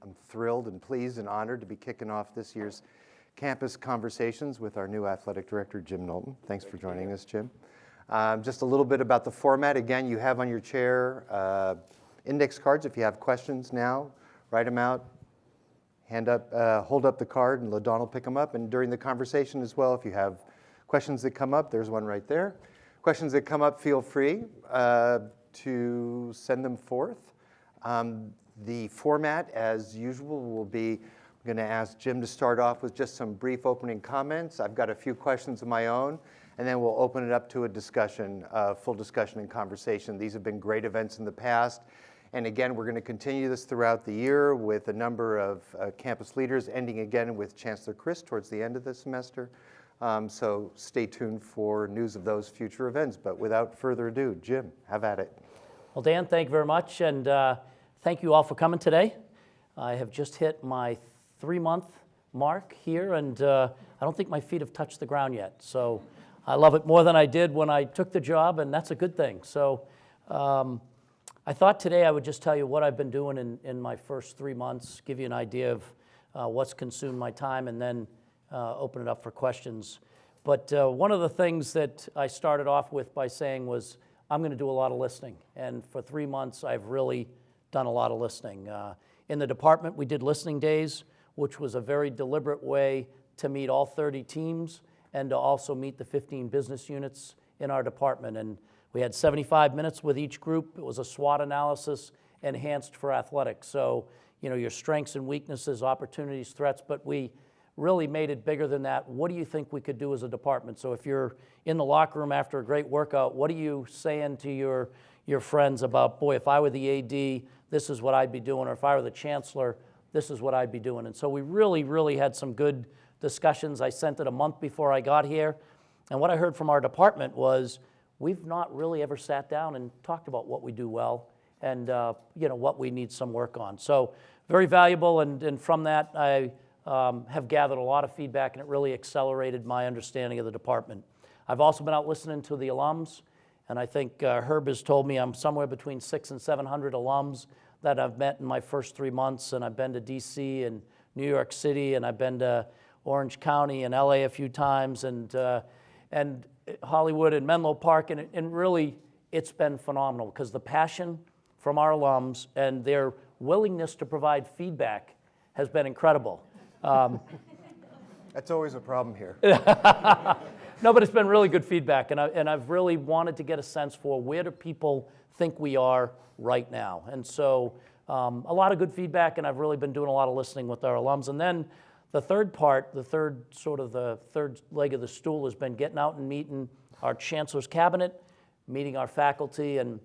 I'm thrilled and pleased and honored to be kicking off this year's campus conversations with our new athletic director, Jim Knowlton. Thanks for joining us, Jim. Um, just a little bit about the format. Again, you have on your chair uh, index cards. If you have questions now, write them out, hand up, uh, hold up the card, and LaDon will pick them up. And during the conversation as well, if you have questions that come up, there's one right there. Questions that come up, feel free uh, to send them forth. Um, the format, as usual, will be I'm going to ask Jim to start off with just some brief opening comments. I've got a few questions of my own, and then we'll open it up to a discussion, uh, full discussion and conversation. These have been great events in the past. And again, we're going to continue this throughout the year with a number of uh, campus leaders, ending again with Chancellor Christ towards the end of the semester. Um, so stay tuned for news of those future events. But without further ado, Jim, have at it. Well, Dan, thank you very much. And uh, thank you all for coming today. I have just hit my three month mark here, and uh, I don't think my feet have touched the ground yet. So I love it more than I did when I took the job, and that's a good thing. So um, I thought today I would just tell you what I've been doing in, in my first three months, give you an idea of uh, what's consumed my time, and then uh, open it up for questions. But uh, one of the things that I started off with by saying was, I'm going to do a lot of listening. And for three months, I've really done a lot of listening. Uh, in the department, we did listening days which was a very deliberate way to meet all 30 teams and to also meet the 15 business units in our department. And we had 75 minutes with each group. It was a SWOT analysis enhanced for athletics. So, you know, your strengths and weaknesses, opportunities, threats, but we really made it bigger than that. What do you think we could do as a department? So if you're in the locker room after a great workout, what are you saying to your, your friends about, boy, if I were the AD, this is what I'd be doing, or if I were the chancellor, this is what I'd be doing. And so we really, really had some good discussions. I sent it a month before I got here. And what I heard from our department was we've not really ever sat down and talked about what we do well and uh, you know what we need some work on. So very valuable. And, and from that, I um, have gathered a lot of feedback and it really accelerated my understanding of the department. I've also been out listening to the alums. And I think uh, Herb has told me I'm somewhere between six and 700 alums that I've met in my first three months, and I've been to DC and New York City, and I've been to Orange County and LA a few times, and, uh, and Hollywood and Menlo Park, and, and really it's been phenomenal because the passion from our alums and their willingness to provide feedback has been incredible. Um, That's always a problem here. no, but it's been really good feedback, and, I, and I've really wanted to get a sense for where do people think we are right now. And so um, a lot of good feedback, and I've really been doing a lot of listening with our alums. And then the third part, the third sort of the third leg of the stool has been getting out and meeting our chancellor's cabinet, meeting our faculty. And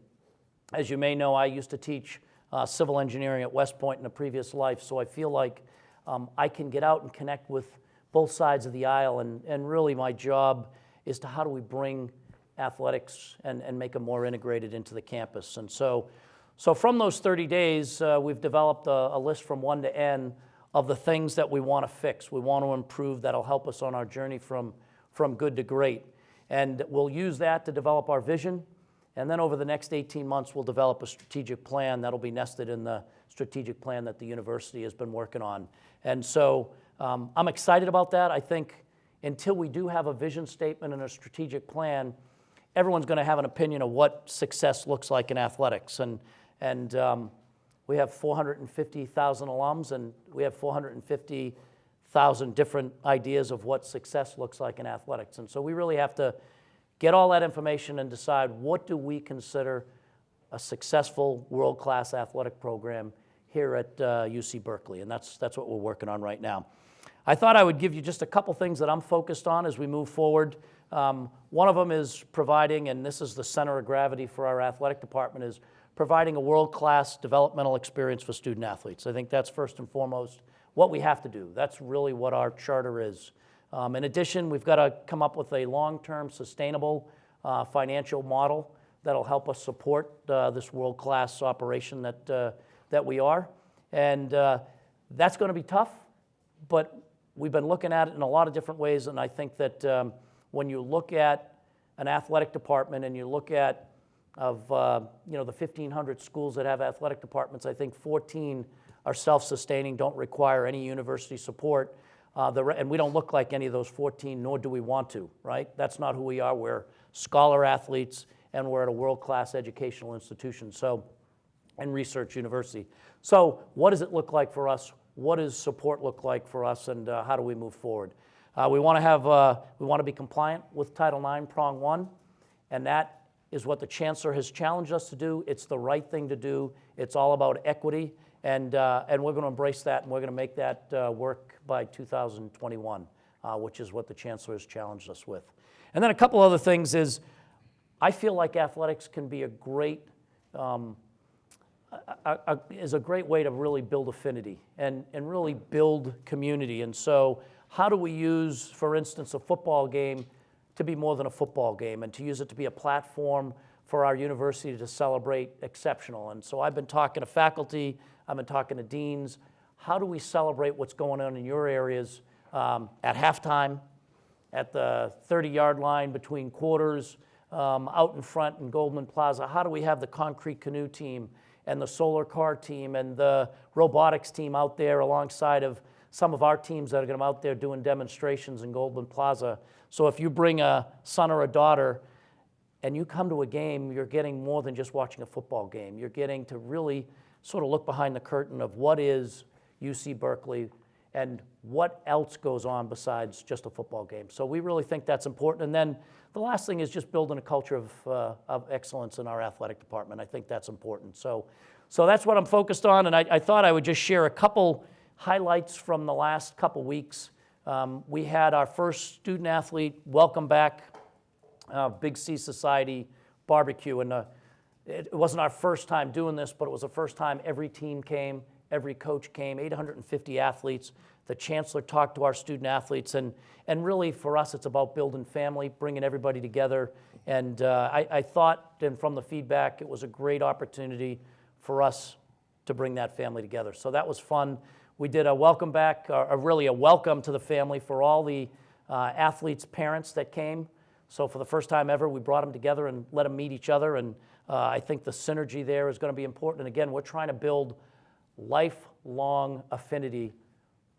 as you may know, I used to teach uh, civil engineering at West Point in a previous life, so I feel like um, I can get out and connect with both sides of the aisle. And, and really, my job is to how do we bring athletics and, and make them more integrated into the campus. And so, so from those 30 days, uh, we've developed a, a, list from one to N of the things that we want to fix, we want to improve that'll help us on our journey from, from good to great. And we'll use that to develop our vision. And then over the next 18 months, we'll develop a strategic plan that'll be nested in the strategic plan that the university has been working on. And so um, I'm excited about that. I think until we do have a vision statement and a strategic plan, everyone's going to have an opinion of what success looks like in athletics. And, and um, we have 450,000 alums, and we have 450,000 different ideas of what success looks like in athletics. And so we really have to get all that information and decide what do we consider a successful world-class athletic program here at uh, UC Berkeley, and that's, that's what we're working on right now. I thought I would give you just a couple things that I'm focused on as we move forward. Um, one of them is providing, and this is the center of gravity for our athletic department, is providing a world-class developmental experience for student athletes. I think that's first and foremost what we have to do. That's really what our charter is. Um, in addition, we've got to come up with a long-term sustainable uh, financial model that'll help us support uh, this world-class operation that, uh, that we are. And uh, that's going to be tough, but we've been looking at it in a lot of different ways, and I think that um, when you look at an athletic department and you look at of uh, you know the 1,500 schools that have athletic departments, I think 14 are self-sustaining, don't require any university support. Uh, the, and we don't look like any of those 14, nor do we want to, right? That's not who we are. We're scholar athletes, and we're at a world-class educational institution. So, and research university. So, what does it look like for us? What does support look like for us, and uh, how do we move forward? Uh, we want to have, uh, we want to be compliant with Title IX, prong one, and that is what the chancellor has challenged us to do. It's the right thing to do. It's all about equity, and uh, and we're going to embrace that, and we're going to make that uh, work by 2021, uh, which is what the chancellor has challenged us with. And then a couple other things is, I feel like athletics can be a great um, is a great way to really build affinity and, and really build community. And so, how do we use, for instance, a football game to be more than a football game and to use it to be a platform for our university to celebrate exceptional? And so, I've been talking to faculty, I've been talking to deans. How do we celebrate what's going on in your areas um, at halftime, at the 30-yard line between quarters, um, out in front in Goldman Plaza? How do we have the concrete canoe team and the solar car team and the robotics team out there alongside of some of our teams that are going to be out there doing demonstrations in Goldman Plaza? So if you bring a son or a daughter and you come to a game, you're getting more than just watching a football game. You're getting to really sort of look behind the curtain of what is UC Berkeley and what else goes on besides just a football game. So we really think that's important. And then the last thing is just building a culture of, uh, of excellence in our athletic department. I think that's important. So, so that's what I'm focused on. And I, I thought I would just share a couple highlights from the last couple weeks. Um, we had our first student athlete welcome back uh, Big C Society barbecue. And uh, it, it wasn't our first time doing this, but it was the first time every team came, every coach came, 850 athletes. The chancellor talked to our student athletes, and, and really for us, it's about building family, bringing everybody together. And uh, I, I thought, and from the feedback, it was a great opportunity for us to bring that family together. So that was fun. We did a welcome back, uh, a really a welcome to the family for all the uh, athletes' parents that came. So for the first time ever, we brought them together and let them meet each other. And uh, I think the synergy there is going to be important. And again, we're trying to build lifelong affinity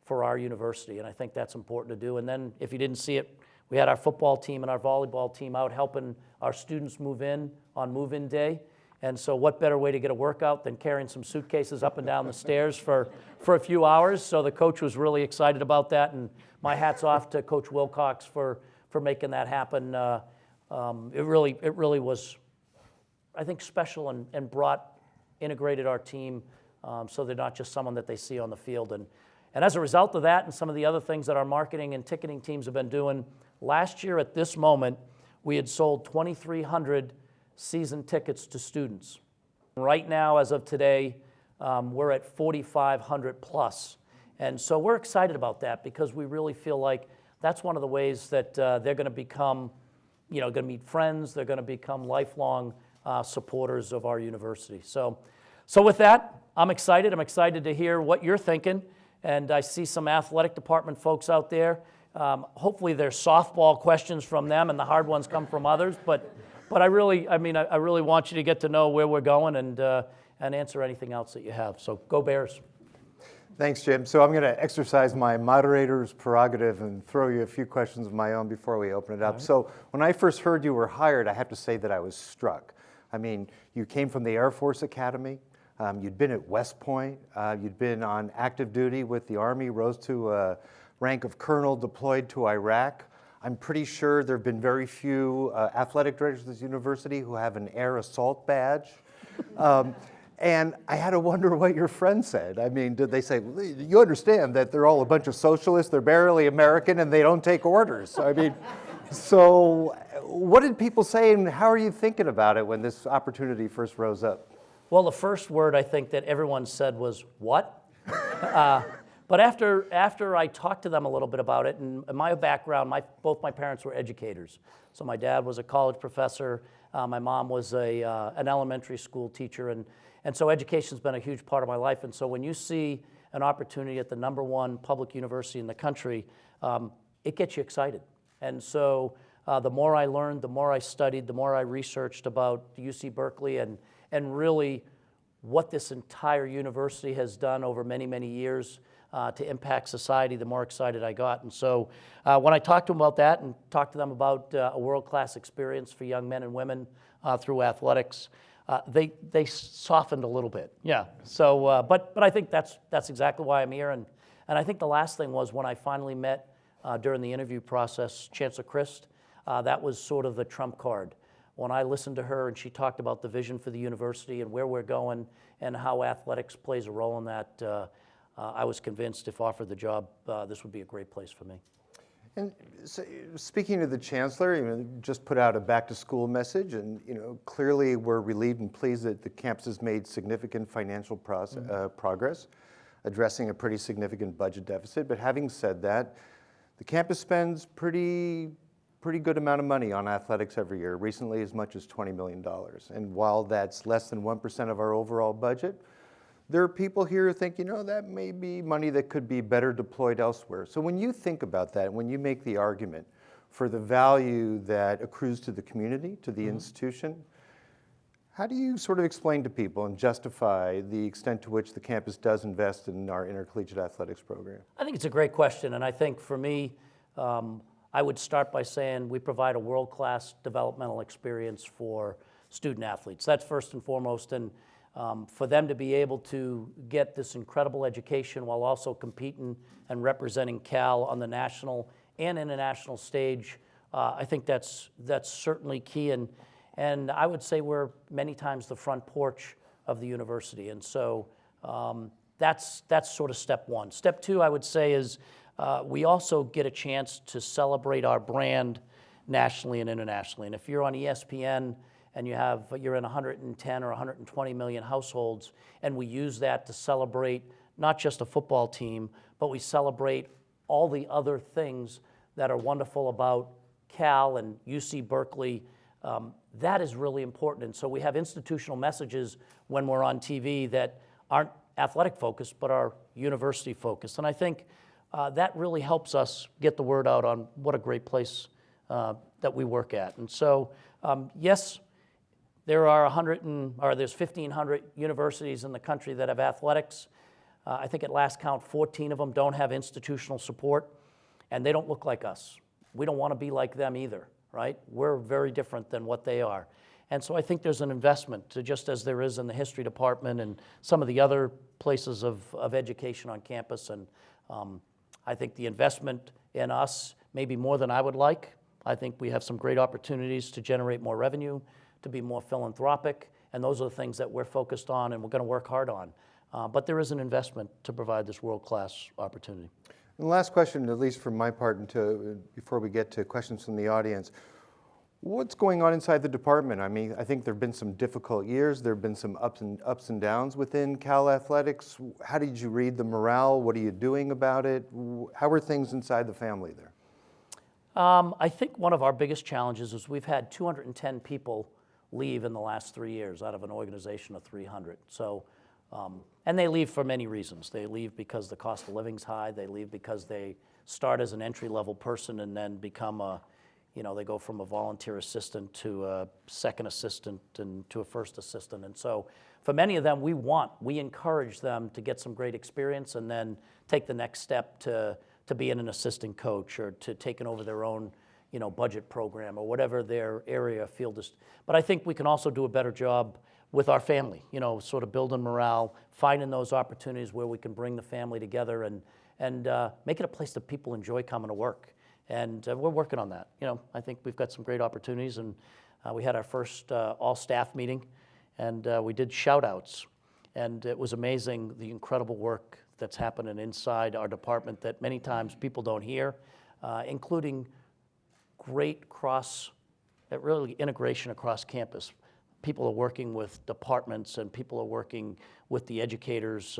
for our university, and I think that's important to do. And then, if you didn't see it, we had our football team and our volleyball team out helping our students move in on move-in day. And so, what better way to get a workout than carrying some suitcases up and down the stairs for, for a few hours? So the coach was really excited about that, and my hat's off to Coach Wilcox for, for making that happen. Uh, um, it really, it really was, I think, special and, and brought, integrated our team um, so they're not just someone that they see on the field. And, and as a result of that and some of the other things that our marketing and ticketing teams have been doing, last year at this moment, we had sold 2,300 season tickets to students. Right now, as of today, um, we're at 4,500 plus. And so we're excited about that because we really feel like that's one of the ways that uh, they're going to become, you know, going to meet friends, they're going to become lifelong uh, supporters of our university. So, so with that, I'm excited. I'm excited to hear what you're thinking. And I see some athletic department folks out there. Um, hopefully, there's softball questions from them, and the hard ones come from others. But, but I really, I mean, I, I really want you to get to know where we're going and uh, and answer anything else that you have. So go Bears. Thanks, Jim. So I'm going to exercise my moderator's prerogative and throw you a few questions of my own before we open it up. So when I first heard you were hired, I have to say that I was struck. I mean, you came from the Air Force Academy. Um, you'd been at West Point. Uh, you'd been on active duty with the Army, rose to a rank of colonel, deployed to Iraq. I'm pretty sure there have been very few uh, athletic directors at this university who have an air assault badge. Um, and I had to wonder what your friends said. I mean, did they say, you understand that they're all a bunch of socialists, they're barely American, and they don't take orders? I mean, so what did people say, and how are you thinking about it when this opportunity first rose up? Well, the first word I think that everyone said was, What? uh, but after, after I talked to them a little bit about it, and my background, my, both my parents were educators. So my dad was a college professor, uh, my mom was a, uh, an elementary school teacher, and, and so education's been a huge part of my life. And so when you see an opportunity at the number one public university in the country, um, it gets you excited. And so uh, the more I learned, the more I studied, the more I researched about UC Berkeley and, and really what this entire university has done over many, many years uh, to impact society, the more excited I got. And so uh, when I talked to them about that and talked to them about uh, a world-class experience for young men and women uh, through athletics, uh, they, they softened a little bit. Yeah. So, uh, but, but I think that's, that's exactly why I'm here. And, and I think the last thing was when I finally met during the interview process, Chancellor Christ, uh, that was sort of the trump card. When I listened to her and she talked about the vision for the university and where we're going and how athletics plays a role in that, uh, uh, I was convinced if offered the job, uh, this would be a great place for me. And so, speaking of the chancellor, you know, just put out a back-to-school message, and you know, clearly we're relieved and pleased that the campus has made significant financial process, uh, progress, addressing a pretty significant budget deficit. But having said that, the campus spends pretty pretty good amount of money on athletics every year. Recently, as much as $20 million. And while that's less than 1% of our overall budget, there are people here who think, you know, that may be money that could be better deployed elsewhere. So when you think about that, when you make the argument for the value that accrues to the community, to the institution, how do you sort of explain to people and justify the extent to which the campus does invest in our intercollegiate athletics program? I think it's a great question, and I think for me, um, I would start by saying we provide a world-class developmental experience for student athletes. That's first and foremost, and um, for them to be able to get this incredible education while also competing and representing Cal on the national and international stage, uh, I think that's that's certainly key. And and I would say we're many times the front porch of the university, and so um, that's that's sort of step one. Step two, I would say, is uh, we also get a chance to celebrate our brand nationally and internationally. And if you're on ESPN and you have you're in 110 or 120 million households, and we use that to celebrate not just a football team, but we celebrate all the other things that are wonderful about Cal and UC Berkeley. Um, that is really important. And so we have institutional messages when we're on TV that aren't athletic focused, but are university focused. And I think uh, that really helps us get the word out on what a great place uh, that we work at. And so, um, yes, there are 100 and, or there's 1,500 universities in the country that have athletics. Uh, I think at last count, 14 of them don't have institutional support, and they don't look like us. We don't want to be like them either, right? We're very different than what they are. And so I think there's an investment, to, just as there is in the history department and some of the other places of, of education on campus. And um, I think the investment in us may be more than I would like. I think we have some great opportunities to generate more revenue, to be more philanthropic, and those are the things that we're focused on and we're going to work hard on. Uh, but there is an investment to provide this world-class opportunity. And last question, at least from my part, until, before we get to questions from the audience, What's going on inside the department? I mean, I think there have been some difficult years. There have been some ups and ups and downs within Cal Athletics. How did you read the morale? What are you doing about it? How are things inside the family there? Um, I think one of our biggest challenges is we've had 210 people leave in the last three years out of an organization of 300. So, um, and they leave for many reasons. They leave because the cost of living's high. They leave because they start as an entry level person and then become a you know, they go from a volunteer assistant to a second assistant and to a first assistant. And so for many of them, we want, we encourage them to get some great experience and then take the next step to, to being an assistant coach or to taking over their own, you know, budget program or whatever their area field is. But I think we can also do a better job with our family, you know, sort of building morale, finding those opportunities where we can bring the family together and, and uh, make it a place that people enjoy coming to work. And uh, we're working on that. You know, I think we've got some great opportunities, and uh, we had our first uh, all-staff meeting, and uh, we did shout-outs. And it was amazing the incredible work that's happening inside our department that many times people don't hear, uh, including great cross, uh, really integration across campus. People are working with departments and people are working with the educators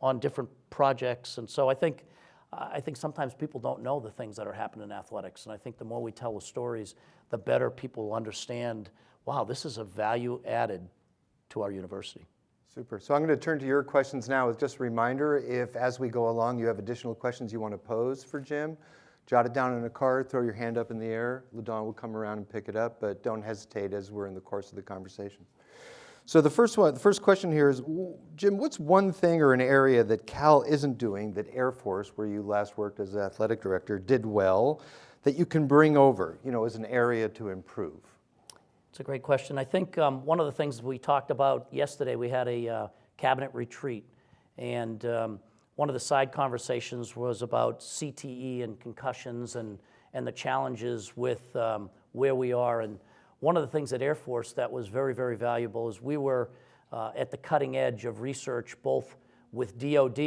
on different projects. And so I think I think sometimes people don't know the things that are happening in athletics. And I think the more we tell the stories, the better people will understand wow, this is a value added to our university. Super. So I'm going to turn to your questions now with just a reminder if, as we go along, you have additional questions you want to pose for Jim, jot it down in a card, throw your hand up in the air. LaDon will come around and pick it up, but don't hesitate as we're in the course of the conversation. So the first one, the first question here is, Jim, what's one thing or an area that Cal isn't doing that Air Force, where you last worked as athletic director, did well that you can bring over, you know, as an area to improve? It's a great question. I think um, one of the things we talked about yesterday, we had a uh, cabinet retreat, and um, one of the side conversations was about CTE and concussions and, and the challenges with um, where we are. And one of the things at Air Force that was very, very valuable is we were uh, at the cutting edge of research, both with DoD,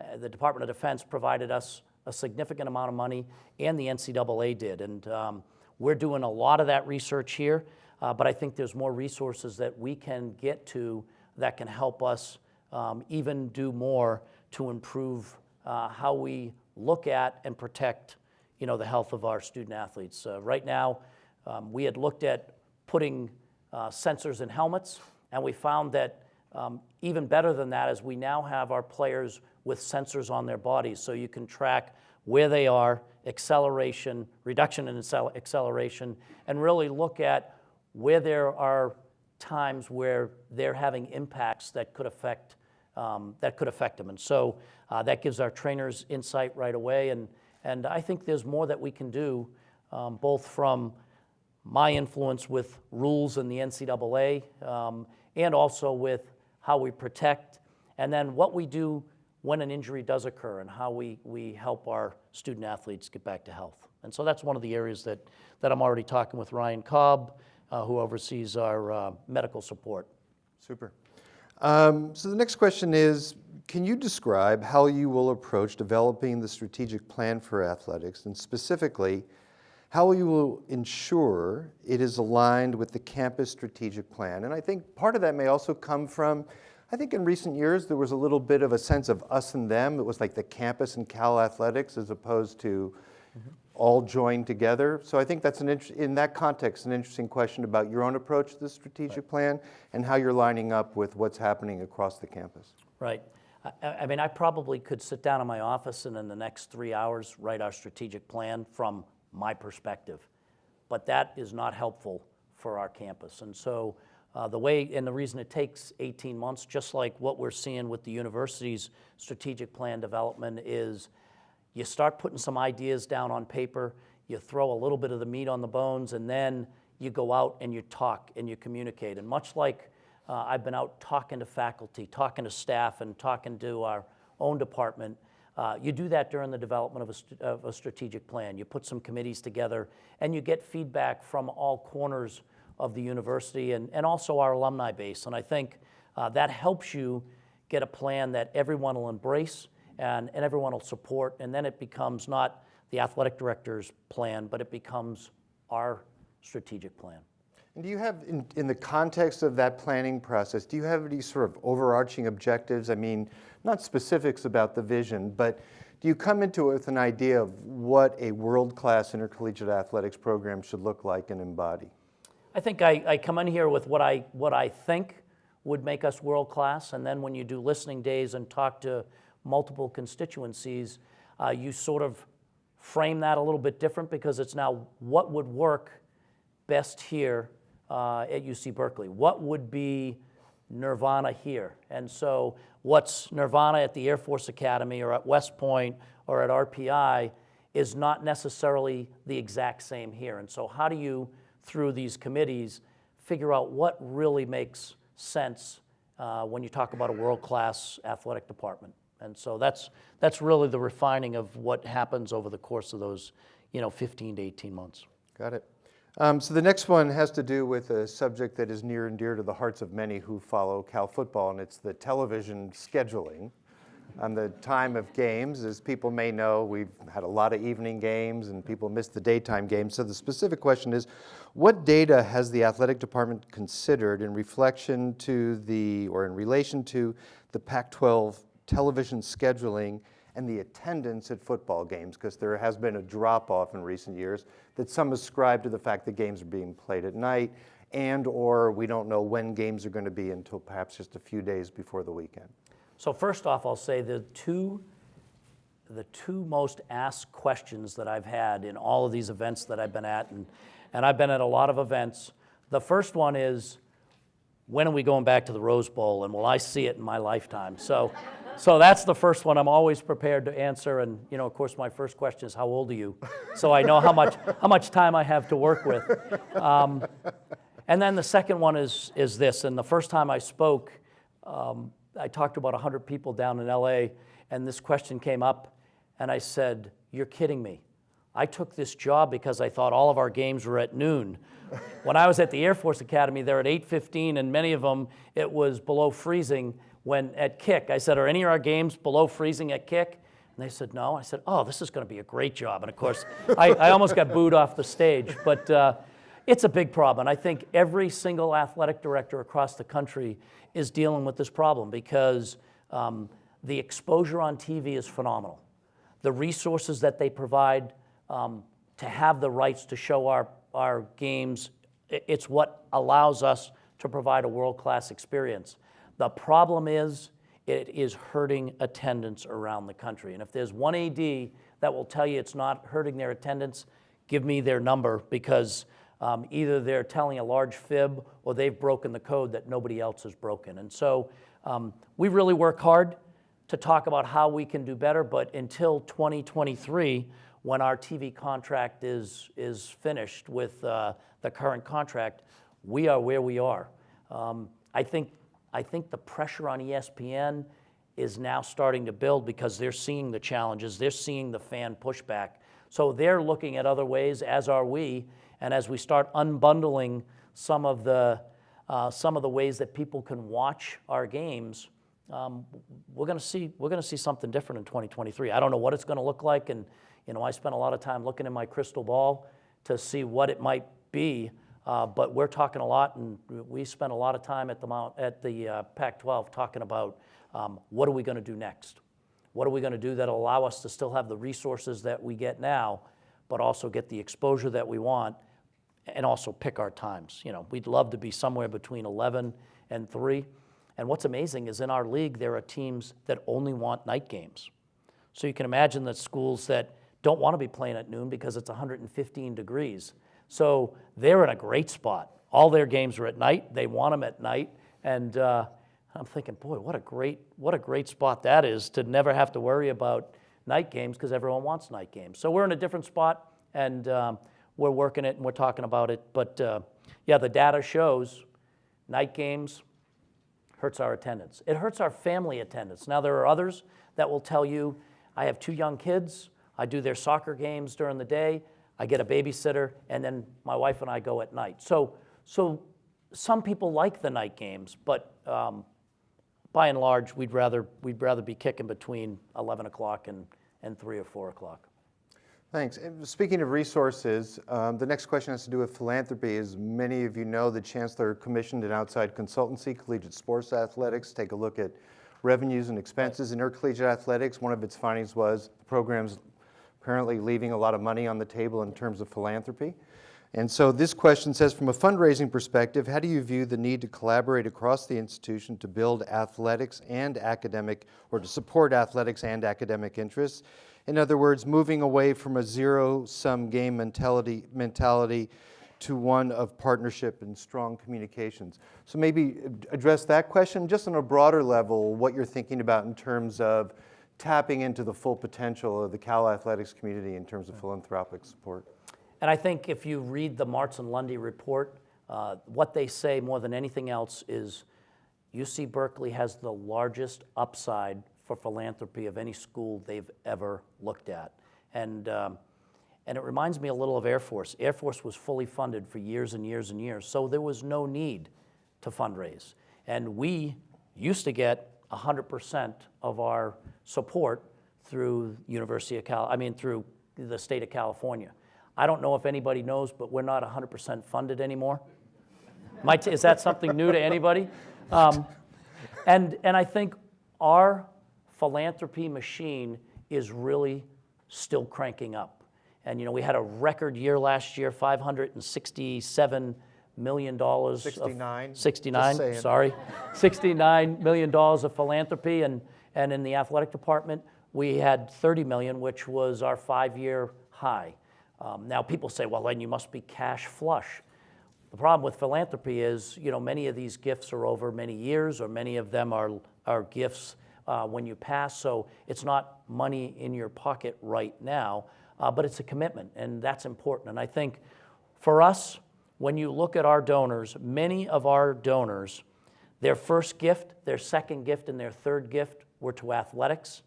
uh, the Department of Defense provided us a significant amount of money, and the NCAA did. And um, we're doing a lot of that research here, uh, but I think there's more resources that we can get to that can help us um, even do more to improve uh, how we look at and protect, you know, the health of our student athletes. Right now, um, we had looked at putting uh, sensors in helmets, and we found that um, even better than that is we now have our players with sensors on their bodies, so you can track where they are, acceleration, reduction in acceleration, and really look at where there are times where they're having impacts that could affect um, that could affect them. And so uh, that gives our trainers insight right away. And and I think there's more that we can do, um, both from my influence with rules in the NCAA, um, and also with how we protect, and then what we do when an injury does occur, and how we, we help our student athletes get back to health. And so that's one of the areas that, that I'm already talking with Ryan Cobb, uh, who oversees our uh, medical support. Super. Um, so the next question is, can you describe how you will approach developing the strategic plan for athletics, and specifically, how will you will ensure it is aligned with the campus strategic plan? And I think part of that may also come from, I think in recent years there was a little bit of a sense of us and them. It was like the campus and Cal athletics as opposed to mm-hmm. all joined together. So I think that's an in that context an interesting question about your own approach to the strategic plan and how you're lining up with what's happening across the campus. Right. I mean, I probably could sit down in my office and in the next three hours write our strategic plan from my perspective. But that is not helpful for our campus. And so uh, the way, and the reason it takes 18 months, just like what we're seeing with the university's strategic plan development, is you start putting some ideas down on paper, you throw a little bit of the meat on the bones, and then you go out and you talk and you communicate. And much like uh, I've been out talking to faculty, talking to staff, and talking to our own department, uh, you do that during the development of a, of a strategic plan. You put some committees together, and you get feedback from all corners of the university and, and also our alumni base. And I think uh, that helps you get a plan that everyone will embrace and, and everyone will support. And then it becomes not the athletic director's plan, but it becomes our strategic plan. And do you have, in, in the context of that planning process, do you have any sort of overarching objectives? I mean, not specifics about the vision, but do you come into it with an idea of what a world-class intercollegiate athletics program should look like and embody? I think I, I come in here with what I, what I think would make us world class, and then when you do listening days and talk to multiple constituencies, uh, you sort of frame that a little bit different because it's now what would work best here uh, at UC Berkeley? What would be Nirvana here? And so, what's Nirvana at the Air Force Academy or at West Point or at RPI is not necessarily the exact same here. And so, how do you, through these committees, figure out what really makes sense uh, when you talk about a world class athletic department? And so, that's, that's really the refining of what happens over the course of those you know, 15 to 18 months. Got it. Um, so the next one has to do with a subject that is near and dear to the hearts of many who follow Cal football, and it's the television scheduling. On the time of games, as people may know, we've had a lot of evening games and people miss the daytime games. So the specific question is, what data has the athletic department considered in reflection to the, or in relation to the Pac-12 television scheduling and the attendance at football games, because there has been a drop-off in recent years that some ascribe to the fact that games are being played at night and or we don't know when games are going to be until perhaps just a few days before the weekend. So first off, I'll say the two, the two most asked questions that I've had in all of these events that I've been at, and, and I've been at a lot of events. The first one is, when are we going back to the Rose Bowl and will I see it in my lifetime? So, so that's the first one I'm always prepared to answer. And, you know, of course, my first question is, how old are you? So I know how much, how much time I have to work with. Um, and then the second one is, is this. And the first time I spoke, um, I talked to about 100 people down in LA, and this question came up, and I said, You're kidding me. I took this job because I thought all of our games were at noon. when I was at the Air Force Academy, they're at 8:15, and many of them it was below freezing when at kick. I said, "Are any of our games below freezing at kick?" And they said, "No." I said, "Oh, this is going to be a great job." And of course, I, I almost got booed off the stage, but. Uh, it's a big problem. And I think every single athletic director across the country is dealing with this problem because um, the exposure on TV is phenomenal. The resources that they provide um, to have the rights to show our, our games, it's what allows us to provide a world-class experience. The problem is it is hurting attendance around the country. And if there's one AD that will tell you it's not hurting their attendance, give me their number because um, either they're telling a large fib or they've broken the code that nobody else has broken. And so um, we really work hard to talk about how we can do better, but until 2023, when our TV contract is, is finished with uh, the current contract, we are where we are. Um, I, think, I think the pressure on ESPN is now starting to build because they're seeing the challenges, they're seeing the fan pushback. So they're looking at other ways, as are we, and as we start unbundling some of the, uh, some of the ways that people can watch our games, um, we're going to see we're going to see something different in 2023. I don't know what it's going to look like, and you know I spent a lot of time looking in my crystal ball to see what it might be. Uh, but we're talking a lot, and we spent a lot of time at the Mount, at the uh, Pac-12 talking about um, what are we going to do next. What are we going to do that'll allow us to still have the resources that we get now, but also get the exposure that we want and also pick our times. You know, we'd love to be somewhere between 11 and 3. And what's amazing is in our league, there are teams that only want night games. So you can imagine that schools that don't want to be playing at noon because it's 115 degrees. So they're in a great spot. All their games are at night. They want them at night. And uh, I'm thinking, boy, what a great, what a great spot that is to never have to worry about night games because everyone wants night games. So we're in a different spot. And um, we're working it and we're talking about it. But uh, yeah, the data shows night games hurts our attendance. It hurts our family attendance. Now, there are others that will tell you, I have two young kids, I do their soccer games during the day, I get a babysitter, and then my wife and I go at night. So, so some people like the night games, but um, by and large, we'd rather, we'd rather be kicking between 11 o'clock and, and 3 or 4 o'clock. Thanks. And Speaking of resources, um, the next question has to do with philanthropy. As many of you know, the Chancellor commissioned an outside consultancy, Collegiate Sports Athletics, take a look at revenues and expenses in intercollegiate athletics. One of its findings was the program's apparently leaving a lot of money on the table in terms of philanthropy. And so this question says, from a fundraising perspective, how do you view the need to collaborate across the institution to build athletics and academic, or to support athletics and academic interests? In other words, moving away from a zero-sum game mentality, mentality to one of partnership and strong communications. So maybe address that question just on a broader level, what you're thinking about in terms of tapping into the full potential of the Cal Athletics community in terms of philanthropic support. And I think if you read the Martz and Lundy report, uh, what they say more than anything else is UC Berkeley has the largest upside for philanthropy of any school they've ever looked at. And, um, and it reminds me a little of Air Force. Air Force was fully funded for years and years and years, so there was no need to fundraise. And we used to get 100% of our support through University of Cal, I mean through the state of California. I don't know if anybody knows, but we're not 100% funded anymore. Is that something new to anybody? Um, and, and I think our philanthropy machine is really still cranking up. And you know, we had a record year last year, 567 million dollars. 69. 69, sorry. 69 million dollars of philanthropy and, and in the athletic department, we had 30 million, which was our five-year high. Um, now people say, well, then you must be cash flush. The problem with philanthropy is, you know, many of these gifts are over many years, or many of them are, are gifts uh, when you pass. So it's not money in your pocket right now, uh, but it's a commitment, and that's important. And I think for us, when you look at our donors, many of our donors, their first gift, their second gift, and their third gift were to athletics,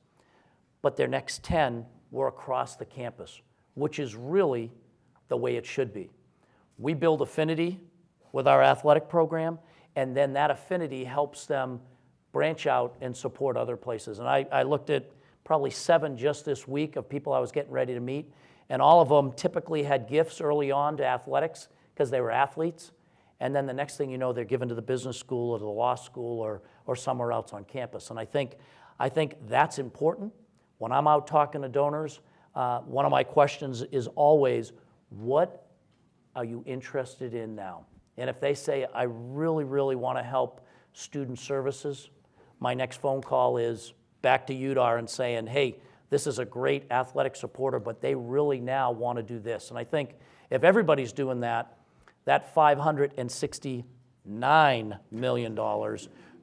but their next 10 were across the campus, which is really the way it should be. We build affinity with our athletic program, and then that affinity helps them branch out and support other places. And I, I looked at probably seven just this week of people I was getting ready to meet, and all of them typically had gifts early on to athletics because they were athletes. And then the next thing you know, they're given to the business school or the law school or, or somewhere else on campus. And I think, I think that's important. When I'm out talking to donors, uh, one of my questions is always, what are you interested in now? And if they say, I really, really want to help student services, my next phone call is back to UDAR and saying, hey, this is a great athletic supporter, but they really now want to do this. And I think if everybody's doing that, that $569 million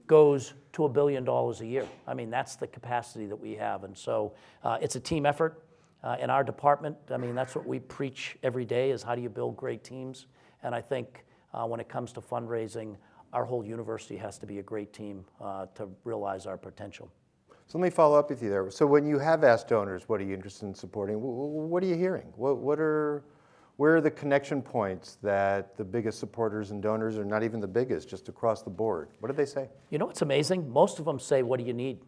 goes to a billion dollars a year. I mean, that's the capacity that we have. And so uh, it's a team effort. Uh, in our department, I mean, that's what we preach every day is how do you build great teams? And I think uh, when it comes to fundraising, our whole university has to be a great team uh, to realize our potential. So let me follow up with you there. So when you have asked donors, what are you interested in supporting? What are you hearing? What, what are, where are the connection points that the biggest supporters and donors are not even the biggest, just across the board? What do they say? You know what's amazing? Most of them say, What do you need?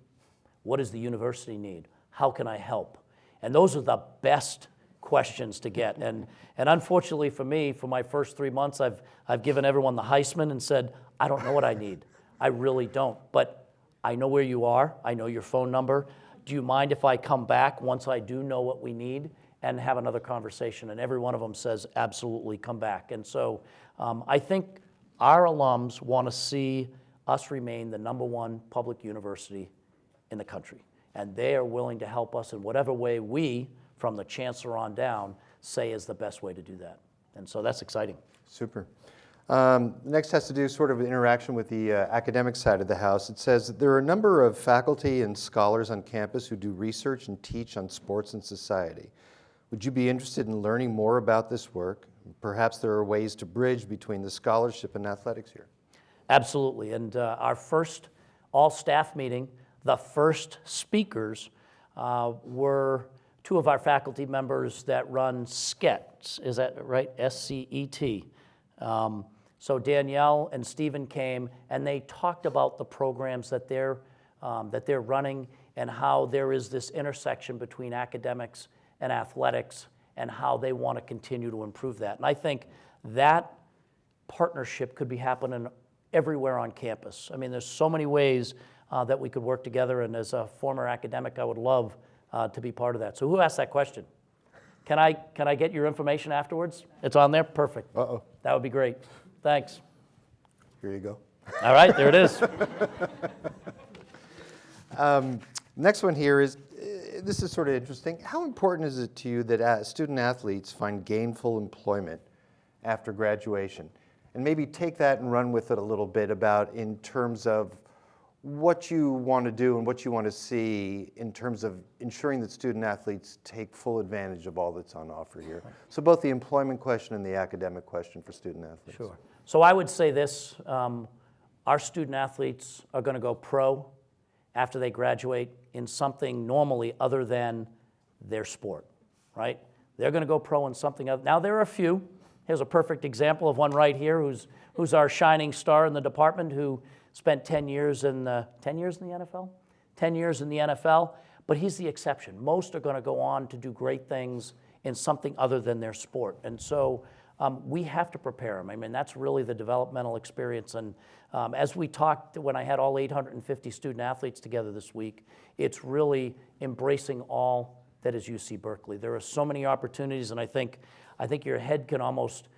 What does the university need? How can I help? And those are the best questions to get. And, and unfortunately for me, for my first three months, I've, I've given everyone the Heisman and said, I don't know what I need. I really don't. But I know where you are, I know your phone number. Do you mind if I come back once I do know what we need and have another conversation? And every one of them says, absolutely, come back. And so um, I think our alums want to see us remain the number one public university in the country. And they are willing to help us in whatever way we, from the chancellor on down, say is the best way to do that. And so that's exciting. Super. Um, next has to do sort of interaction with the uh, academic side of the house. It says there are a number of faculty and scholars on campus who do research and teach on sports and society. Would you be interested in learning more about this work? Perhaps there are ways to bridge between the scholarship and athletics here. Absolutely. And uh, our first all staff meeting, the first speakers uh, were two of our faculty members that run SCET. Is that right? S C E T. Um, so Danielle and Stephen came and they talked about the programs that they're, um, that they're running and how there is this intersection between academics and athletics and how they want to continue to improve that. And I think that partnership could be happening everywhere on campus. I mean, there's so many ways uh, that we could work together, and as a former academic, I would love uh, to be part of that. So, who asked that question? Can I, can I get your information afterwards? It's on there? Perfect. Uh-oh. That would be great. Thanks. Here you go. All right, there it is. Next one here is, this is sort of interesting. How important is it to you that uh, student athletes find gainful employment after graduation? And maybe take that and run with it a little bit about in terms of what you want to do and what you want to see in terms of ensuring that student athletes take full advantage of all that's on offer here. So both the employment question and the academic question for student athletes. Sure. So I would say this, um, our student athletes are going to go pro after they graduate in something normally other than their sport, right? They're going to go pro in something other. Now there are a few. Here's a perfect example of one right here who's, who's our shining star in the department who spent 10 years in the, 10 years in the NFL? 10 years in the NFL, but he's the exception. Most are going to go on to do great things in something other than their sport. And so um, we have to prepare them. I mean, that's really the developmental experience. And um, as we talked when I had all 850 student athletes together this week, it's really embracing all that is UC Berkeley. There are so many opportunities, and I think, I think your head can almost,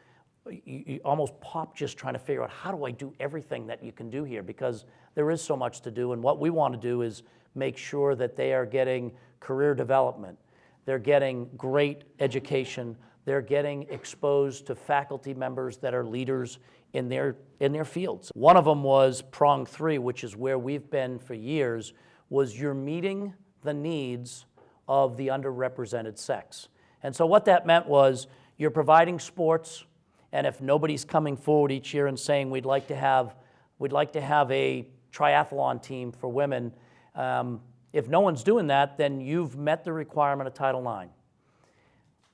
you, you almost pop just trying to figure out how do I do everything that you can do here because there is so much to do. And what we want to do is make sure that they are getting career development, they're getting great education, they're getting exposed to faculty members that are leaders in their, in their fields. One of them was prong three, which is where we've been for years, was you're meeting the needs of the underrepresented sex. And so what that meant was you're providing sports, and if nobody's coming forward each year and saying we'd like to have, we'd like to have a triathlon team for women, um, if no one's doing that, then you've met the requirement of Title IX.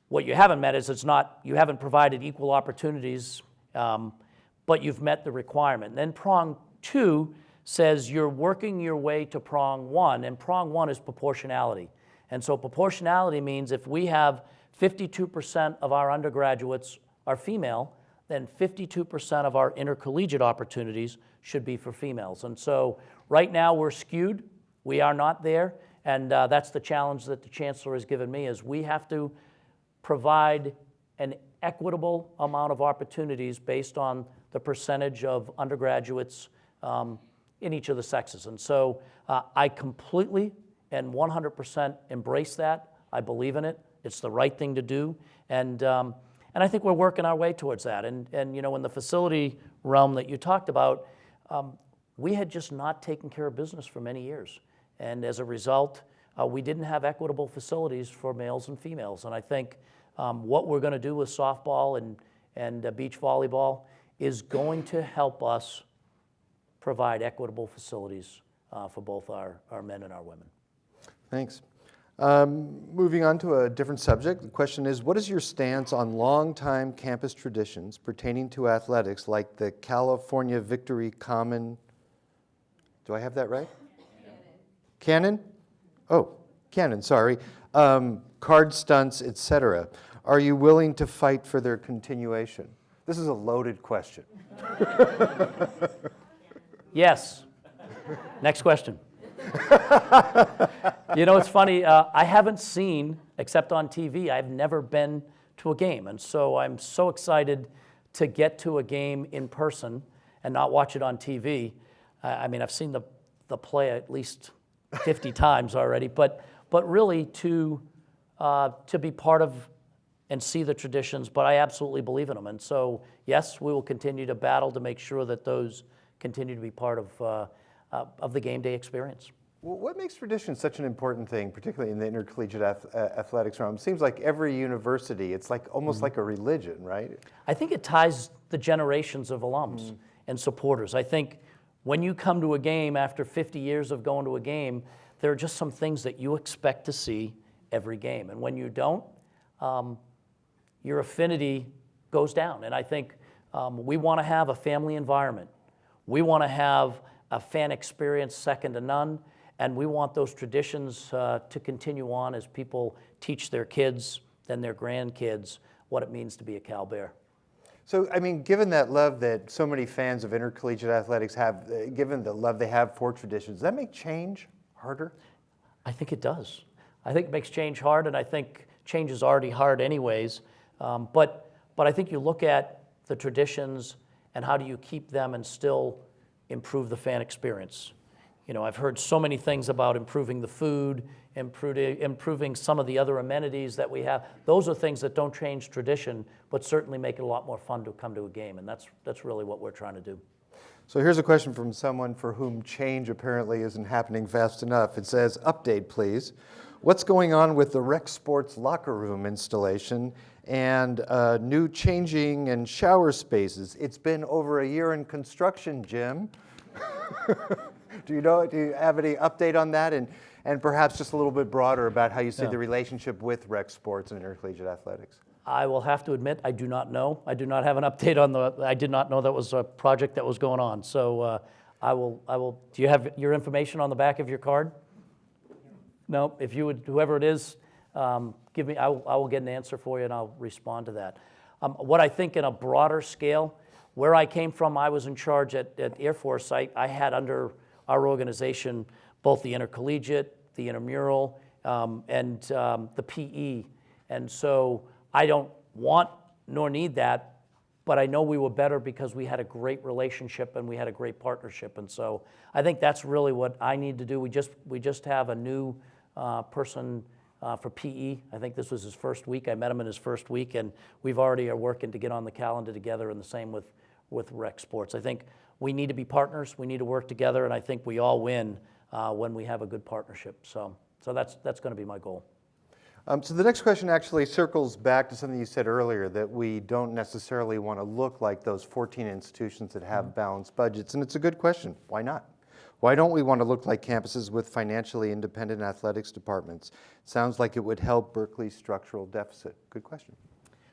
What you haven't met is it's not, you haven't provided equal opportunities, um, but you've met the requirement. And then prong two says you're working your way to prong one, and prong one is proportionality. And so proportionality means if we have 52% of our undergraduates are female, then 52% of our intercollegiate opportunities should be for females. And so right now we're skewed. We are not there. And uh, that's the challenge that the chancellor has given me is we have to provide an equitable amount of opportunities based on the percentage of undergraduates um, in each of the sexes. And so uh, I completely and 100% embrace that. I believe in it. It's the right thing to do. And, um, and I think we're working our way towards that. And, and you know, in the facility realm that you talked about, um, we had just not taken care of business for many years. And as a result, uh, we didn't have equitable facilities for males and females. And I think um, what we're going to do with softball and, and uh, beach volleyball is going to help us provide equitable facilities uh, for both our, our men and our women. Thanks. Um, moving on to a different subject, the question is, what is your stance on longtime campus traditions pertaining to athletics like the California Victory Common, do I have that right? Cannon? Oh, Cannon, sorry. Um, card stunts, etc. Are you willing to fight for their continuation? This is a loaded question. Yes. Next question. you know, it's funny. Uh, I haven't seen, except on TV, I've never been to a game. And so I'm so excited to get to a game in person and not watch it on TV. Uh, I mean, I've seen the, the play at least 50 times already, but, but really to, uh, to be part of and see the traditions, but I absolutely believe in them. And so, yes, we will continue to battle to make sure that those continue to be part of, uh, uh, of the game day experience. Well, what makes tradition such an important thing, particularly in the intercollegiate ath- uh, athletics realm? It seems like every university, it's like almost like a religion, right? I think it ties the generations of alums and supporters. I think when you come to a game after 50 years of going to a game, there are just some things that you expect to see every game. And when you don't, um, your affinity goes down. And I think um, we want to have a family environment. We want to have a fan experience second to none. And we want those traditions uh, to continue on as people teach their kids, then their grandkids, what it means to be a Cal Bear. So, I mean, given that love that so many fans of intercollegiate athletics have, uh, given the love they have for traditions, does that make change harder? I think it does. I think it makes change hard, and I think change is already hard, anyways. Um, but, but I think you look at the traditions and how do you keep them and still improve the fan experience. You know, I've heard so many things about improving the food, improving, improving some of the other amenities that we have. Those are things that don't change tradition, but certainly make it a lot more fun to come to a game, and that's, that's really what we're trying to do. So here's a question from someone for whom change apparently isn't happening fast enough. It says, update please. What's going on with the rec sports locker room installation and uh, new changing and shower spaces? It's been over a year in construction, Jim. do you know, do you have any update on that? And, and perhaps just a little bit broader about how you see Yeah. the relationship with rec sports and intercollegiate athletics. I will have to admit, I do not know. I do not have an update on the, I did not know that was a project that was going on. So uh, I will, I will, do you have your information on the back of your card? No, if you would, whoever it is, um, give me, I will, I will get an answer for you and I'll respond to that. Um, What I think in a broader scale, where I came from, I was in charge at, at Air Force. I, I had under our organization both the intercollegiate, the intramural, um, and um, the PE. And so I don't want nor need that, but I know we were better because we had a great relationship and we had a great partnership. And so I think that's really what I need to do. We just, we just have a new uh, person uh, for PE. I think this was his first week. I met him in his first week, and we've already are working to get on the calendar together, and the same with, with rec sports. I think we need to be partners. We need to work together, and I think we all win uh, when we have a good partnership. So, so that's, that's going to be my goal. Um, so the next question actually circles back to something you said earlier that we don't necessarily want to look like those 14 institutions that have balanced budgets, and it's a good question. Why not? Why don't we want to look like campuses with financially independent athletics departments? Sounds like it would help Berkeley's structural deficit. Good question.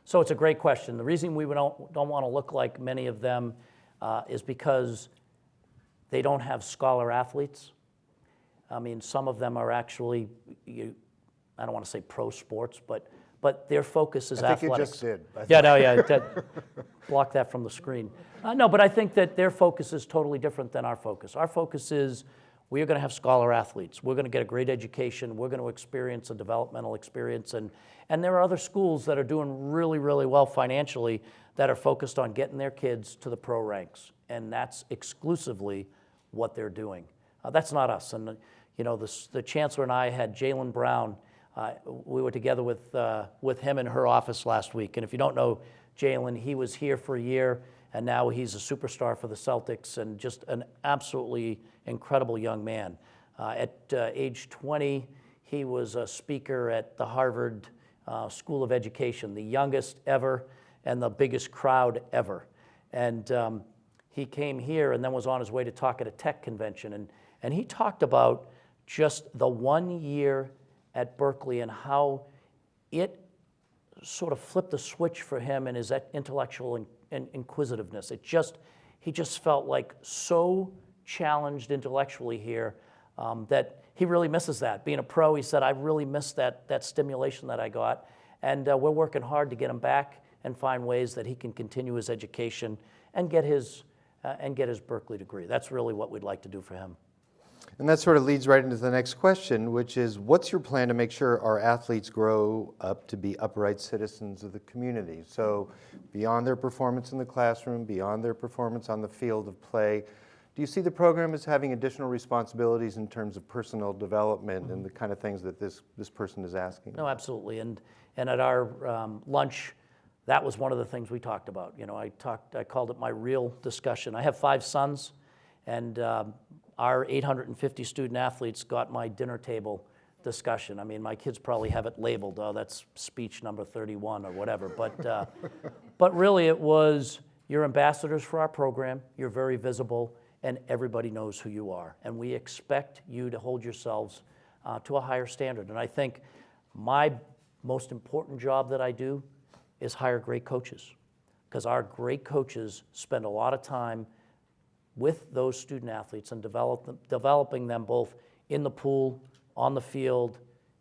So it's a great question. The reason we don't, don't want to look like many of them uh, is because they don't have scholar athletes. I mean, some of them are actually, you, I don't want to say pro sports, but, but their focus is I think you just did. I Yeah, no, yeah, that, block that from the screen. Uh, no, but I think that their focus is totally different than our focus. Our focus is we are going to have scholar athletes. We're going to get a great education. We're going to experience a developmental experience. And, and there are other schools that are doing really, really well financially that are focused on getting their kids to the pro ranks. And that's exclusively what they're doing. Uh, that's not us. And, you know, the, the chancellor and I had Jaylen Brown. Uh, we were together with, uh, with him in her office last week. And if you don't know Jaylen, he was here for a year, and now he's a superstar for the Celtics and just an absolutely incredible young man. Uh, at uh, age 20, he was a speaker at the Harvard uh, School of Education, the youngest ever and the biggest crowd ever. And um, he came here and then was on his way to talk at a tech convention. And, and he talked about just the one year at Berkeley and how it sort of flipped the switch for him and his intellectual in, in- inquisitiveness. It just, he just felt like so challenged intellectually here um, that he really misses that. Being a pro, he said, I really miss that, that stimulation that I got. And uh, we're working hard to get him back and find ways that he can continue his education and get his, uh, and get his Berkeley degree. That's really what we'd like to do for him. And that sort of leads right into the next question, which is what's your plan to make sure our athletes grow up to be upright citizens of the community? So, beyond their performance in the classroom, beyond their performance on the field of play, do you see the program as having additional responsibilities in terms of personal development and the kind of things that this, this person is asking? No, absolutely. And, and at our um, lunch, that was one of the things we talked about. You know, I talked, I called it my real discussion. I have five sons, and um, our 850 student athletes got my dinner table discussion. I mean, my kids probably have it labeled, oh, that's speech number 31 or whatever. But, uh, but really, it was you're ambassadors for our program, you're very visible, and everybody knows who you are. And we expect you to hold yourselves uh, to a higher standard. And I think my most important job that I do is hire great coaches because our great coaches spend a lot of time with those student athletes and develop them, developing them both in the pool, on the field,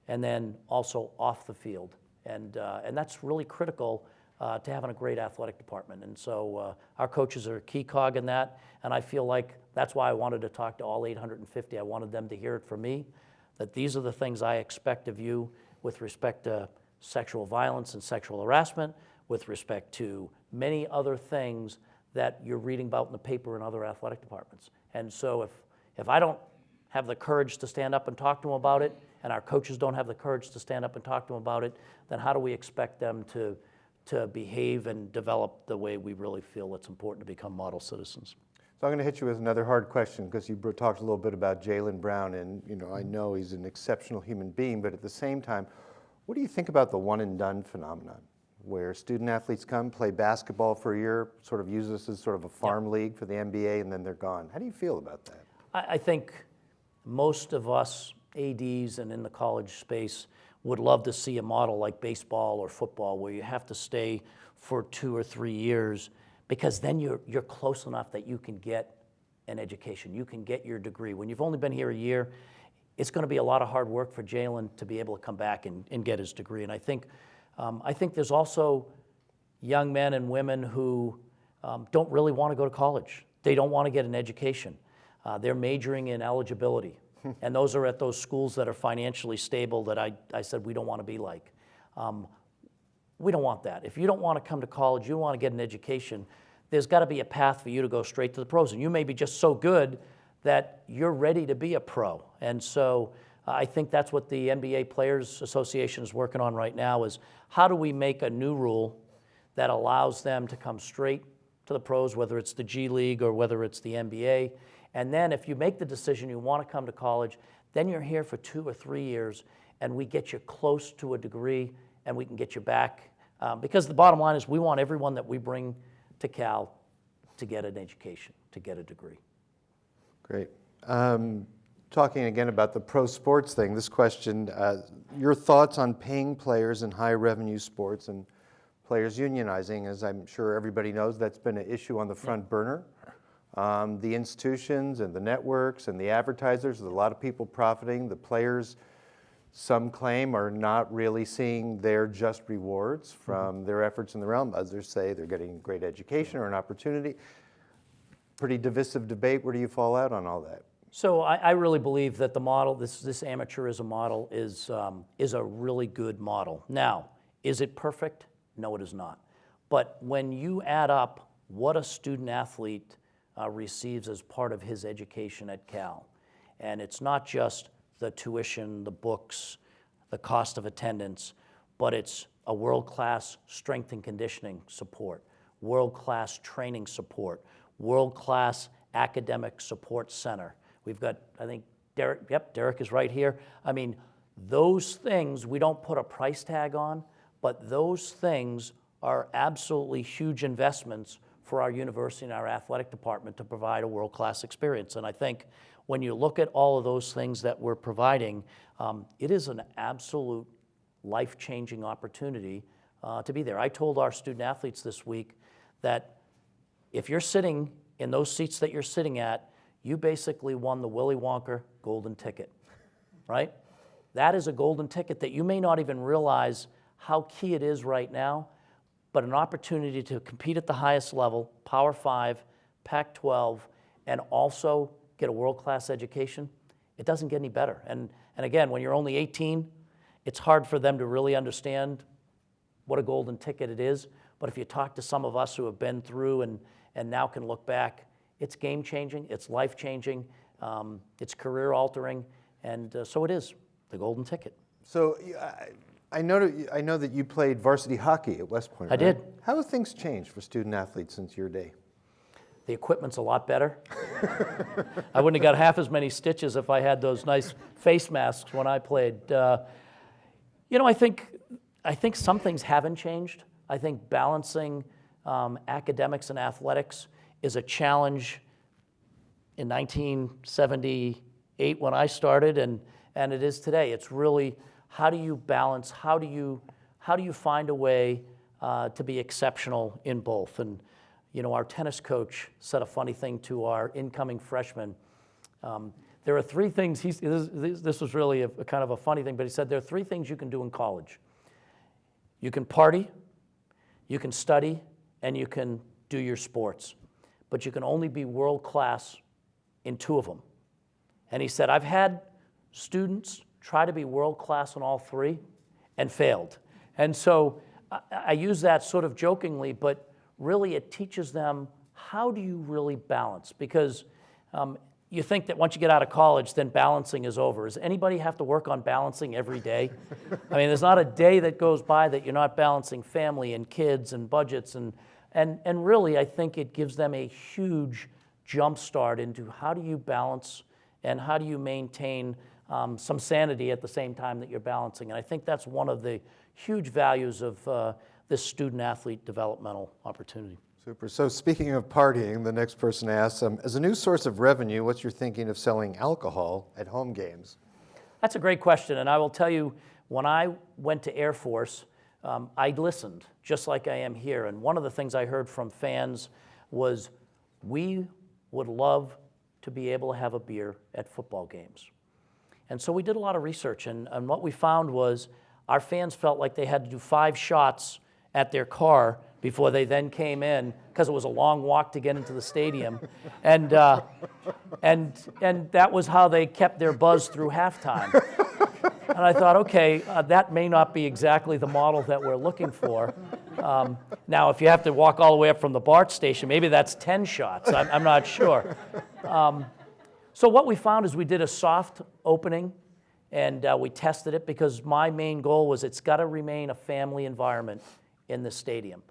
and then also off the field. And, uh, and that's really critical uh, to having a great athletic department. And so uh, our coaches are a key cog in that. And I feel like that's why I wanted to talk to all 850. I wanted them to hear it from me that these are the things I expect of you with respect to sexual violence and sexual harassment, with respect to many other things that you're reading about in the paper in other athletic departments. And so if, if I don't have the courage to stand up and talk to them about it, and our coaches don't have the courage to stand up and talk to them about it, then how do we expect them to, to behave and develop the way we really feel it's important to become model citizens? So I'm going to hit you with another hard question because you talked a little bit about Jaylen Brown, and you know I mm-hmm. know he's an exceptional human being, but at the same time, what do you think about the one and done phenomenon, where student athletes come play basketball for a year, sort of use this as sort of a farm league for the NBA, and then they're gone? How do you feel about that? I, I think most of us ADs and in the college space would love to see a model like baseball or football where you have to stay for two or three years because then you're, you're close enough that you can get an education. You can get your degree. When you've only been here a year, it's going to be a lot of hard work for Jaylen to be able to come back and, and get his degree. And I think, um, I think there's also young men and women who um, don't really want to go to college. They don't want to get an education. Uh, they're majoring in eligibility. and those are at those schools that are financially stable that I, I said we don't want to be like. Um, we don't want that. If you don't want to come to college, you want to get an education, there's got to be a path for you to go straight to the pros. And you may be just so good that you're ready to be a pro. And so I think that's what the NBA Players Association is working on right now is how do we make a new rule that allows them to come straight to the pros, whether it's the G League or whether it's the NBA. And then if you make the decision you want to come to college, then you're here for two or three years and we get you close to a degree and we can get you back. Um, because the bottom line is we want everyone that we bring to Cal to get an education, to get a degree. Great. Um, Talking again about the pro sports thing, this question, uh, your thoughts on paying players in high revenue sports and players unionizing, as I'm sure everybody knows, that's been an issue on the front burner. Um, The institutions and the networks and the advertisers, there's a lot of people profiting. The players, some claim, are not really seeing their just rewards from their efforts in the realm. Others say they're getting great education or an opportunity. Pretty divisive debate. Where do you fall out on all that? So I, I really believe that the model, this, this amateurism model, is, um, is a really good model. Now, is it perfect? No, it is not. But when you add up what a student athlete uh, receives as part of his education at Cal, and it's not just the tuition, the books, the cost of attendance, but it's a world-class strength and conditioning support, world-class training support, world-class academic support center. We've got, I think, Derek, yep, Derek is right here. I mean, those things we don't put a price tag on, but those things are absolutely huge investments for our university and our athletic department to provide a world-class experience. And I think when you look at all of those things that we're providing, um, it is an absolute life-changing opportunity uh, to be there. I told our student athletes this week that if you're sitting in those seats that you're sitting at, you basically won the Willy Wonka golden ticket, right? That is a golden ticket that you may not even realize how key it is right now, but an opportunity to compete at the highest level, Power 5, Pac 12, and also get a world class education. It doesn't get any better. And, and again, when you're only 18, it's hard for them to really understand what a golden ticket it is. But if you talk to some of us who have been through and, and now can look back, it's game changing, it's life changing, um, it's career altering, and uh, so it is the golden ticket. So I know, I know that you played varsity hockey at West Point. I right? did. How have things changed for student athletes since your day? The equipment's a lot better. I wouldn't have got half as many stitches if I had those nice face masks when I played. Uh, you know, I think, I think some things haven't changed. I think balancing um, academics and athletics is a challenge in 1978 when I started, and, and it is today. It's really how do you balance, how do you, how do you find a way uh, to be exceptional in both? And, you know, our tennis coach said a funny thing to our incoming freshmen. Um, there are three things, he's, this, this was really a, a kind of a funny thing, but he said there are three things you can do in college. You can party, you can study, and you can do your sports. But you can only be world class in two of them. And he said, I've had students try to be world class in all three and failed. And so I, I use that sort of jokingly, but really it teaches them how do you really balance? Because um, you think that once you get out of college, then balancing is over. Does anybody have to work on balancing every day? I mean, there's not a day that goes by that you're not balancing family and kids and budgets. And, and, and really, I think it gives them a huge jump start into how do you balance and how do you maintain um, some sanity at the same time that you're balancing. And I think that's one of the huge values of uh, this student athlete developmental opportunity. Super. So speaking of partying, the next person asks, um, as a new source of revenue, what's your thinking of selling alcohol at home games? That's a great question, and I will tell you, when I went to Air Force, um, I listened, just like I am here. And one of the things I heard from fans was, we would love to be able to have a beer at football games. And so we did a lot of research, and, and what we found was our fans felt like they had to do five shots at their car before they then came in because it was a long walk to get into the stadium. and, uh, and, and that was how they kept their buzz through halftime. And I thought, okay, uh, that may not be exactly the model that we're looking for. Um, now, if you have to walk all the way up from the BART station, maybe that's 10 shots. I'm, I'm not sure. Um, so what we found is we did a soft opening, And uh, we tested it because my main goal was it's got to remain a family environment in the stadium.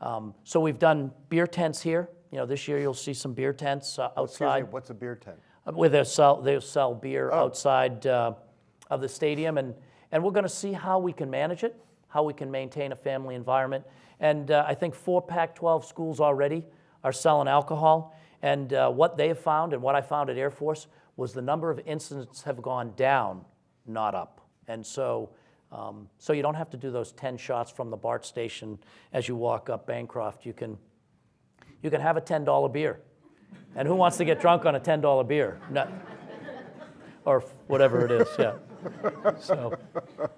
Um, so we've done beer tents here. You know, this year you'll see some beer tents uh, Excuse me, outside what's a beer tent? where they sell, they sell beer Oh. outside uh, of the stadium. And, and we're going to see how we can manage it, how we can maintain a family environment. And uh, I think four Pac 12 schools already are selling alcohol. And uh, what they have found and what I found at Air Force was the number of incidents have gone down, not up. And so, um, so you don't have to do those 10 shots from the BART station as you walk up Bancroft. You can, you can have a $10 beer. And who wants to get drunk on a $10 beer? No. Or whatever it is, yeah. So,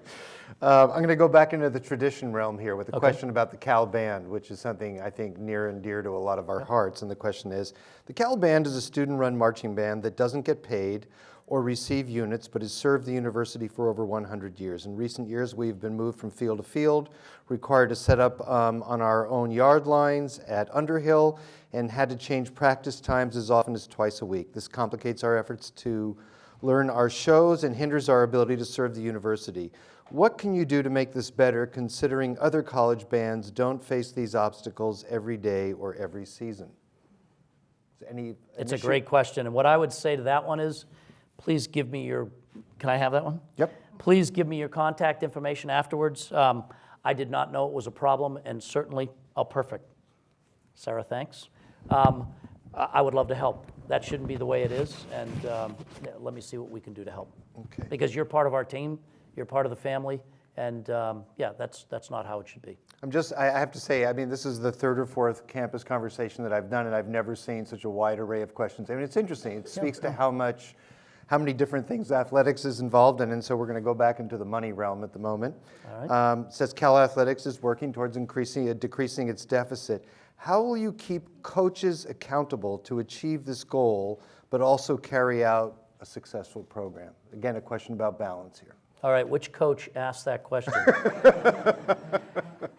Uh, I'm going to go back into the tradition realm here with a question about the Cal Band, which is something I think near and dear to a lot of our hearts. And the question is, the Cal Band is a student-run marching band that doesn't get paid or receive units, but has served the university for over 100 years. In recent years, we've been moved from field to field, required to set up um, on our own yard lines at Underhill, and had to change practice times as often as twice a week. This complicates our efforts to learn our shows and hinders our ability to serve the university. What can you do to make this better considering other college bands don't face these obstacles every day or every season? Any it's a great question. And what I would say to that one is, please give me your, can I have that one? Yep. Please give me your contact information afterwards. Um, I did not know it was a problem, and certainly, oh, perfect. Sarah, thanks. Um, I would love to help. That shouldn't be the way it is, and um, yeah, let me see what we can do to help. Okay. Because you're part of our team, you're part of the family, and um, yeah, that's, that's not how it should be. I'm just, I I have to say, I mean, this is the third or fourth campus conversation that I've done, and I've never seen such a wide array of questions. I mean, it's interesting. It speaks to how much, how many different things athletics is involved in, and so we're going to go back into the money realm at the moment. All right. Um, says Cal Athletics is working towards increasing, uh, decreasing its deficit. How will you keep coaches accountable to achieve this goal, but also carry out a successful program? Again, a question about balance here. All right, which coach asked that question?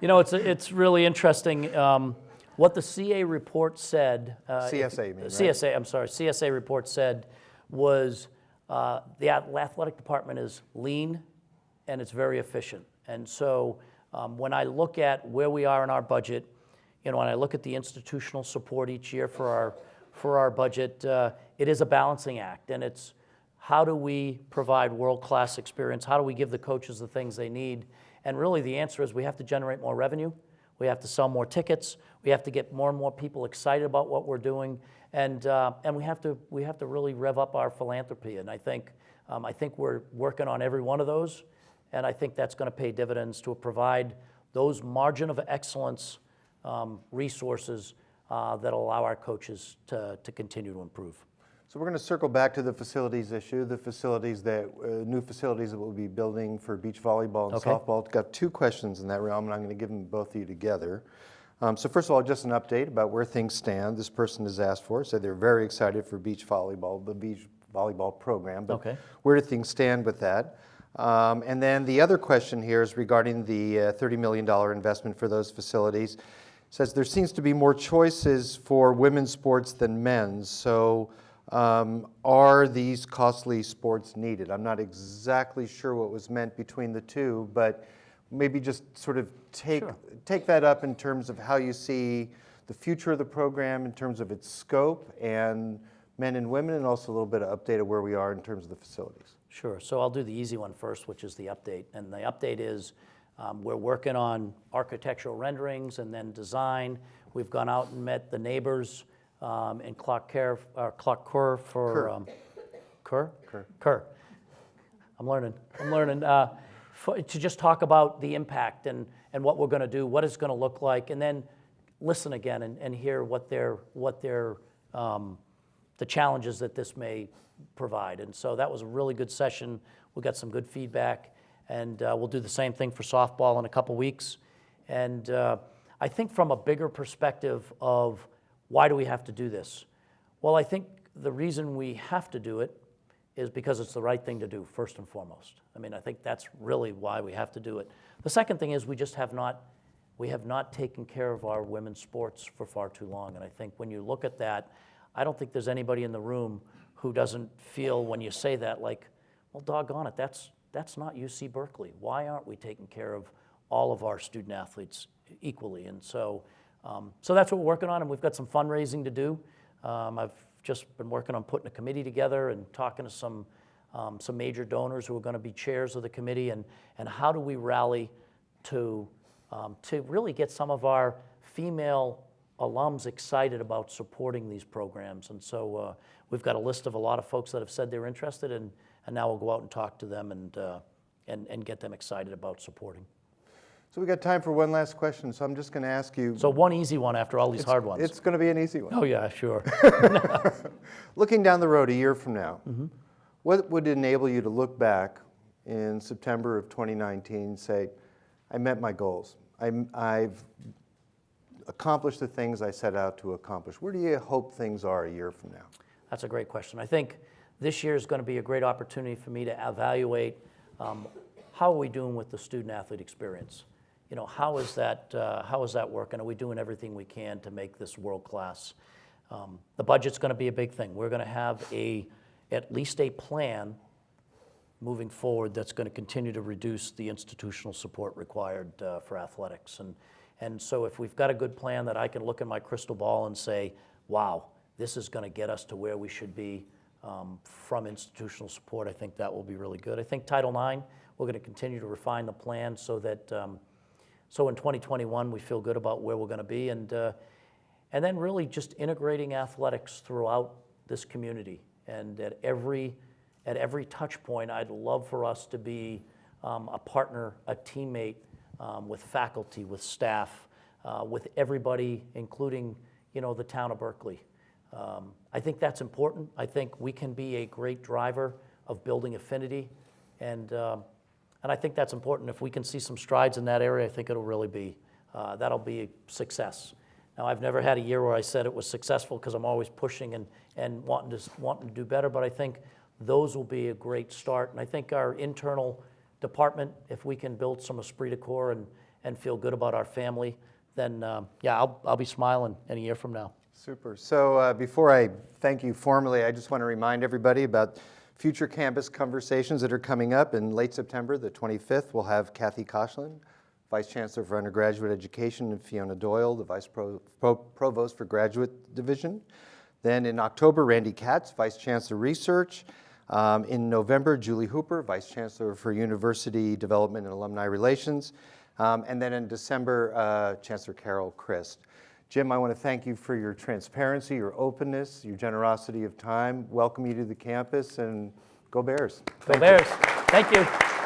you know, it's, it's really interesting. Um, what the CA report said. Uh, CSA, you mean, right? CSA, I'm sorry, CSA report said was uh, the athletic department is lean and it's very efficient. And so um, when I look at where we are in our budget, you know, when I look at the institutional support each year for our, for our budget, uh, it is a balancing act. And it's how do we provide world-class experience? How do we give the coaches the things they need? And really the answer is we have to generate more revenue. We have to sell more tickets. We have to get more and more people excited about what we're doing. And, uh, and we, have to, we have to really rev up our philanthropy. And I think, um, I think we're working on every one of those. And I think that's going to pay dividends to provide those margin of excellence um, resources uh, that allow our coaches to, to continue to improve. So we're going to circle back to the facilities issue, the facilities that, uh, new facilities that we'll be building for beach volleyball and Okay. softball. Got two questions in that realm, and I'm going to give them both of you together. Um, so first of all, just an update about where things stand. This person has asked for, said they're very excited for beach volleyball, the beach volleyball program. But Okay. where do things stand with that? Um, and then the other question here is regarding the uh, $30 million investment for those facilities. Says there seems to be more choices for women's sports than men's. So um, are these costly sports needed? I'm not exactly sure what was meant between the two, but maybe just sort of take, Sure. take that up in terms of how you see the future of the program in terms of its scope and men and women, and also a little bit of update of where we are in terms of the facilities. Sure. So I'll do the easy one first, which is the update. And the update is um, we're working on architectural renderings and then design. We've gone out and met the neighbors um, in Clark Care, uh, Clark Kerr for Kerr. um, Kerr. Kerr. Kerr. I'm learning. I'm learning. Uh, for, to just talk about the impact and, and what we're going to do, what it's going to look like, and then listen again and, and hear what their what their um, the challenges that this may provide. And so that was a really good session. We got some good feedback, and uh, we'll do the same thing for softball in a couple weeks. And uh, I think from a bigger perspective of why do we have to do this? Well, I think the reason we have to do it is because it's the right thing to do, first and foremost. I mean, I think that's really why we have to do it. The second thing is we just have not, we have not taken care of our women's sports for far too long. And I think when you look at that, I don't think there's anybody in the room who doesn't feel when you say that like, well, doggone it, that's, that's not UC Berkeley. Why aren't we taking care of all of our student athletes equally? And so, um, so that's what we're working on, and we've got some fundraising to do. Um, I've just been working on putting a committee together and talking to some, um, some major donors who are going to be chairs of the committee, and, and how do we rally to, um, to really get some of our female alums excited about supporting these programs. And so uh, we've got a list of a lot of folks that have said they're interested, and, and now we'll go out and talk to them and, uh, and, and get them excited about supporting. So we got time for one last question, so I'm just going to ask you. So one easy one after all these hard ones. It's going to be an easy one. oh, yeah, sure. Looking down the road a year from now, Mm-hmm. what would enable you to look back in September of 2019 and say, I met my goals. I'm, I've accomplished the things I set out to accomplish. Where do you hope things are a year from now? That's a great question. I think this year is going to be a great opportunity for me to evaluate um, how are we doing with the student athlete experience. You know, how is that uh, how is that working? Are we doing everything we can to make this world class? Um, the budget's going to be a big thing. We're going to have a at least a plan moving forward that's going to continue to reduce the institutional support required uh, for athletics. And, and so if we've got a good plan that I can look in my crystal ball and say, wow, this is going to get us to where we should be um, from institutional support, I think that will be really good. I think Title IX, we're going to continue to refine the plan so that, um, so in 2021, we feel good about where we're going to be. And, uh, and then really just integrating athletics throughout this community. And at every, at every touch point, I'd love for us to be um, a partner, a teammate um, with faculty, with staff, uh, with everybody, including you know, the town of Berkeley. Um, I think that's important. I think we can be a great driver of building affinity. And, um, and I think that's important. If we can see some strides in that area, I think it'll really be, uh, that'll be a success. Now, I've never had a year where I said it was successful because I'm always pushing and, and wanting, to, wanting to do better, but I think those will be a great start. And I think our internal department, if we can build some esprit de corps and, and feel good about our family, then um, yeah, I'll, I'll be smiling in a year from now. Super. So uh, before I thank you formally, I just want to remind everybody about future campus conversations that are coming up in late September, the 25th. We'll have Kathy Koshland, Vice Chancellor for Undergraduate Education, and Fiona Doyle, the Vice Pro, Pro, Provost for Graduate Division. Then in October, Randy Katz, Vice Chancellor Research. Um, in November, Julie Hooper, Vice Chancellor for University Development and Alumni Relations. Um, and then in December, uh, Chancellor Carol Christ. Jim, I want to thank you for your transparency, your openness, your generosity of time. Welcome you to the campus and go Bears. Go Bears. Thank you.